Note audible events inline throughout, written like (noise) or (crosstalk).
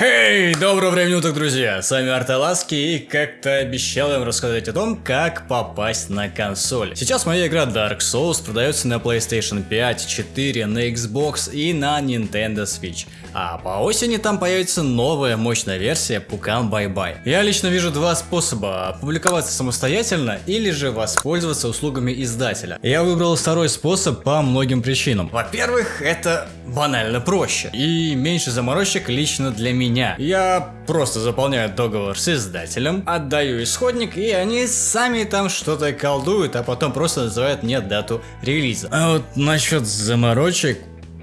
Эй, доброго времени уток, друзья! С вами Арталаски и как-то обещал им рассказать о том, как попасть на консоль. Сейчас моя игра Dark Souls продается на PlayStation 5, 4, на Xbox и на Nintendo Switch. А по осени там появится новая мощная версия Пукан Bye Bye. Я лично вижу два способа, опубликоваться самостоятельно или же воспользоваться услугами издателя. Я выбрал второй способ по многим причинам. Во-первых, это банально проще и меньше заморочек лично для меня. Я просто заполняю договор с издателем, отдаю исходник и они сами там что-то колдуют, а потом просто называют мне дату релиза. А вот насчет заморочек,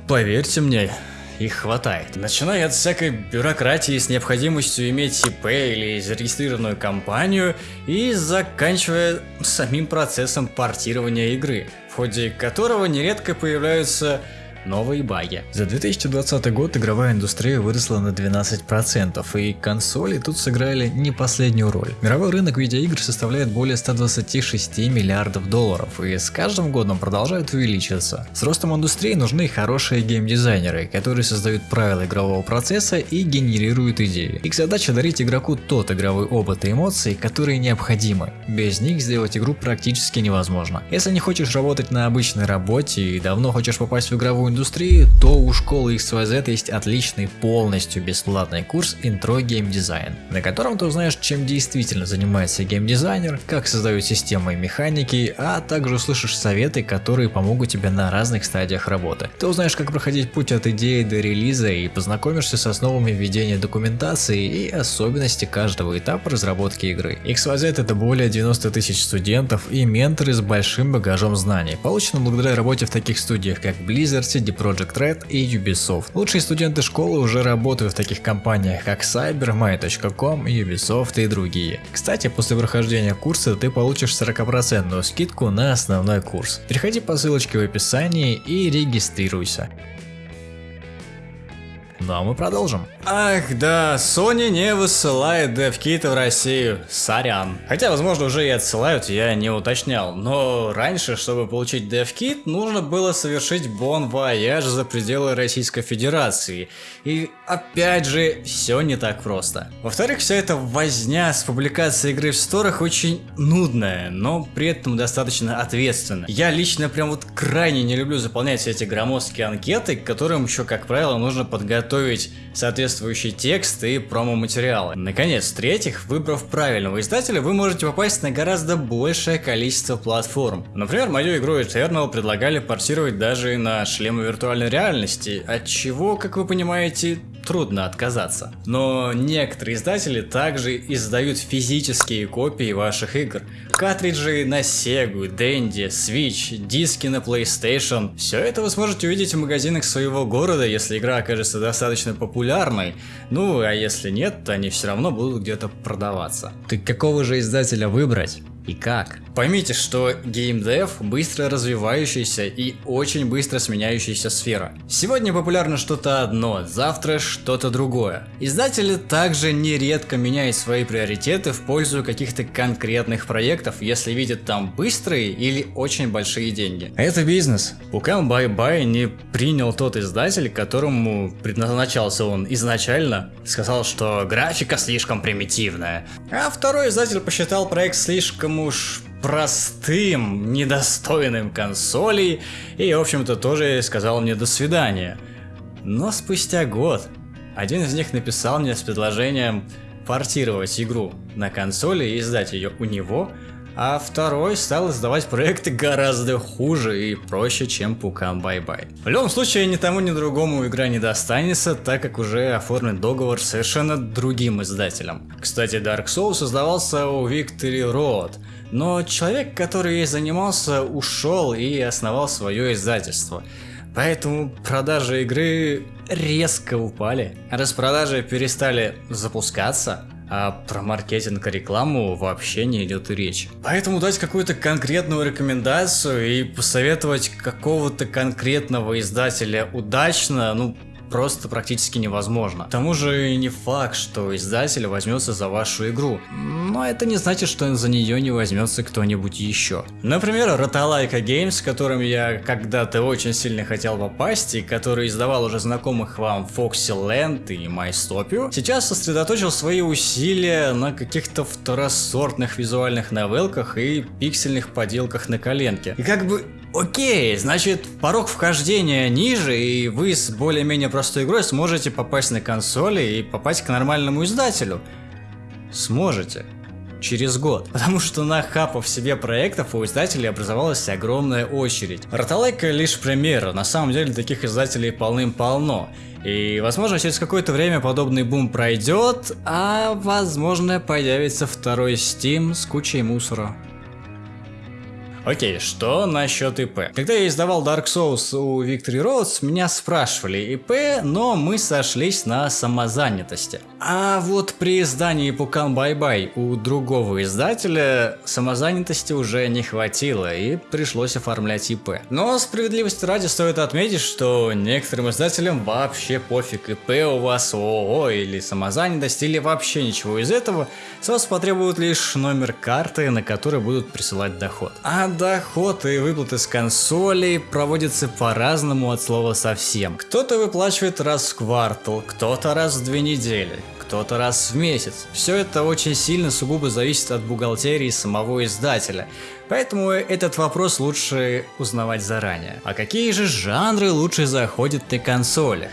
поверьте мне, их хватает. Начиная от всякой бюрократии с необходимостью иметь ИП или зарегистрированную компанию и заканчивая самим процессом портирования игры, в ходе которого нередко появляются новые баги. За 2020 год игровая индустрия выросла на 12%, и консоли тут сыграли не последнюю роль. Мировой рынок видеоигр составляет более 126 миллиардов долларов, и с каждым годом продолжает увеличиваться. С ростом индустрии нужны хорошие геймдизайнеры, которые создают правила игрового процесса и генерируют идеи. Их задача дарить игроку тот игровой опыт и эмоции, которые необходимы. Без них сделать игру практически невозможно. Если не хочешь работать на обычной работе и давно хочешь попасть в игровую индустрии, то у школы XYZ есть отличный полностью бесплатный курс Intro Game Design, на котором ты узнаешь, чем действительно занимается геймдизайнер, как создают системы и механики, а также услышишь советы, которые помогут тебе на разных стадиях работы. Ты узнаешь, как проходить путь от идеи до релиза и познакомишься с основами ведения документации и особенности каждого этапа разработки игры. XYZ это более 90 тысяч студентов и менторы с большим багажом знаний, полученным благодаря работе в таких студиях, как Blizzard, CD Projekt Red и Ubisoft. Лучшие студенты школы уже работают в таких компаниях, как Cyber, My.com, Ubisoft и другие. Кстати, после прохождения курса ты получишь 40% скидку на основной курс. Переходи по ссылочке в описании и регистрируйся. Ну а мы продолжим. Ах да, Sony не высылает DevKit в Россию, сорян. Хотя, возможно, уже и отсылают, я не уточнял. Но раньше, чтобы получить DevKit, нужно было совершить Bon Voyage за пределы Российской Федерации. И опять же, все не так просто. Во-вторых, вся эта возня с публикацией игры в сторах очень нудная, но при этом достаточно ответственная. Я лично прям вот крайне не люблю заполнять все эти громоздкие анкеты, к которым еще, как правило, нужно подготовить подготовить соответствующий текст и промо-материалы. Наконец, в-третьих, выбрав правильного издателя, вы можете попасть на гораздо большее количество платформ. Например, мою игру Eternal предлагали портировать даже на шлемы виртуальной реальности, от чего, как вы понимаете, трудно отказаться. Но некоторые издатели также издают физические копии ваших игр. Картриджи на Sega, Dendy, Switch, диски на PlayStation. Все это вы сможете увидеть в магазинах своего города, если игра окажется достаточно популярной. Ну, а если нет, то они все равно будут где-то продаваться. Так какого же издателя выбрать? И как. Поймите, что геймдев быстро развивающаяся и очень быстро сменяющаяся сфера. Сегодня популярно что-то одно, завтра что-то другое. Издатели также нередко меняют свои приоритеты в пользу каких-то конкретных проектов, если видят там быстрые или очень большие деньги. Это бизнес. Bye Bye не принял тот издатель, которому предназначался он изначально, сказал, что графика слишком примитивная. А второй издатель посчитал проект слишком уж простым, недостойным консолей, и, в общем-то, тоже сказал мне до свидания. Но спустя год один из них написал мне с предложением портировать игру на консоли и издать ее у него, а второй стал издавать проекты гораздо хуже и проще, чем Пукан Бай-Бай. В любом случае, ни тому, ни другому игра не достанется, так как уже оформлен договор с совершенно другим издателем. Кстати, Dark Souls создавался у Victory Road, но человек, который ей занимался, ушел и основал свое издательство. Поэтому продажи игры резко упали. Распродажи перестали запускаться, а про маркетинг и рекламу вообще не идет и речи. Поэтому дать какую-то конкретную рекомендацию и посоветовать какого-то конкретного издателя удачно, ну, просто практически невозможно. К тому же не факт, что издатель возьмется за вашу игру, но это не значит, что за нее не возьмется кто-нибудь еще. Например, Rotalaika Games, которым я когда-то очень сильно хотел попасть, и который издавал уже знакомых вам Foxy Land и MyStopio, сейчас сосредоточил свои усилия на каких-то второсортных визуальных новелках и пиксельных поделках на коленке. И как бы Окей, значит, порог вхождения ниже, и вы с более-менее простой игрой сможете попасть на консоли и попасть к нормальному издателю. Сможете. Через год. (laughs) Потому что на хапав себе проектов у издателей образовалась огромная очередь. Роталайка лишь пример, на самом деле таких издателей полным-полно. И возможно через какое-то время подобный бум пройдет, а возможно появится второй Steam с кучей мусора. Окей, что насчет ИП? Когда я издавал Dark Souls у Victory Roads, меня спрашивали ИП, но мы сошлись на самозанятости. А вот при издании Пукан Бай-Бай у другого издателя самозанятости уже не хватило и пришлось оформлять ИП. Но справедливости ради стоит отметить, что некоторым издателям вообще пофиг ИП у вас ООО или самозанятость или вообще ничего из этого, с вас потребуют лишь номер карты, на который будут присылать доход. А доход и выплаты с консолей проводятся по-разному от слова совсем. Кто-то выплачивает раз в квартал, кто-то раз в две недели, кто-то раз в месяц. Все это очень сильно сугубо зависит от бухгалтерии самого издателя. Поэтому этот вопрос лучше узнавать заранее. А какие же жанры лучше заходят на консолях?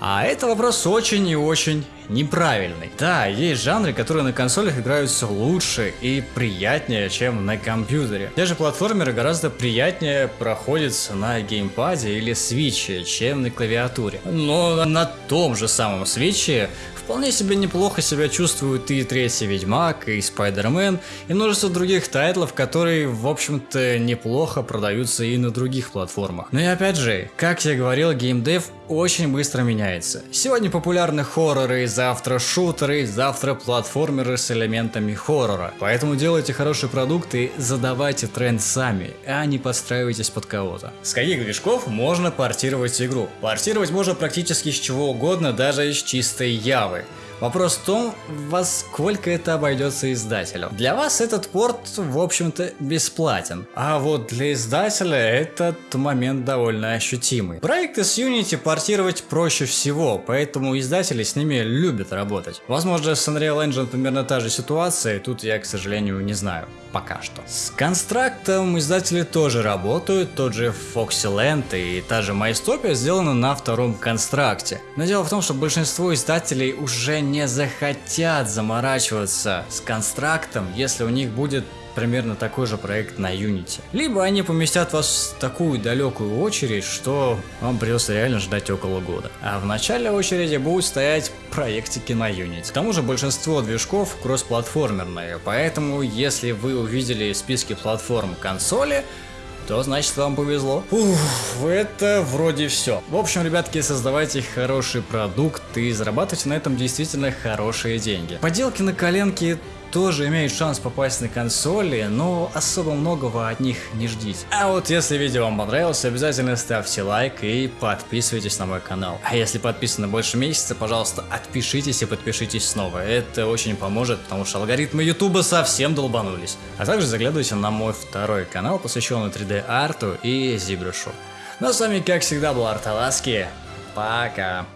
А это вопрос очень и очень неправильный. Да, есть жанры, которые на консолях играются лучше и приятнее, чем на компьютере. Те же платформеры гораздо приятнее проходятся на геймпаде или свитче, чем на клавиатуре. Но на том же самом свитче вполне себе неплохо себя чувствуют и третий Ведьмак, и Спайдермен, и множество других тайтлов, которые, в общем-то, неплохо продаются и на других платформах. Но и опять же, как я говорил, геймдев очень быстро меняется. Сегодня популярны хорроры, завтра шутеры, завтра платформеры с элементами хоррора. Поэтому делайте хороший продукт и задавайте тренд сами, а не подстраивайтесь под кого-то. С каких движков можно портировать игру? Портировать можно практически с чего угодно, даже из чистой явы. Yeah. Вопрос в том, во сколько это обойдется издателю. Для вас этот порт, в общем-то, бесплатен. А вот для издателя этот момент довольно ощутимый. Проекты с Unity портировать проще всего, поэтому издатели с ними любят работать. Возможно, с Unreal Engine примерно та же ситуация, тут я, к сожалению, не знаю пока что. С констрактом издатели тоже работают, тот же Foxyland и та же MyStopia сделаны на втором констракте. Но дело в том, что большинство издателей уже не захотят заморачиваться с констрактом, если у них будет примерно такой же проект на Unity. Либо они поместят вас в такую далекую очередь, что вам придется реально ждать около года. А в начале очереди будут стоять проектики на Unity. К тому же большинство движков кроссплатформерные, поэтому если вы увидели списки платформ консоли, то значит вам повезло. Уф, это вроде все. В общем, ребятки, создавайте хороший продукт и зарабатывайте на этом действительно хорошие деньги. Поделки на коленке тоже имеют шанс попасть на консоли, но особо многого от них не ждите. А вот если видео вам понравилось, обязательно ставьте лайк и подписывайтесь на мой канал. А если подписаны больше месяца, пожалуйста, отпишитесь и подпишитесь снова. Это очень поможет, потому что алгоритмы ютуба совсем долбанулись. А также заглядывайте на мой второй канал, посвященный 3D арту и Зибрушу. Ну а с вами, как всегда, был Арталаски. Пока.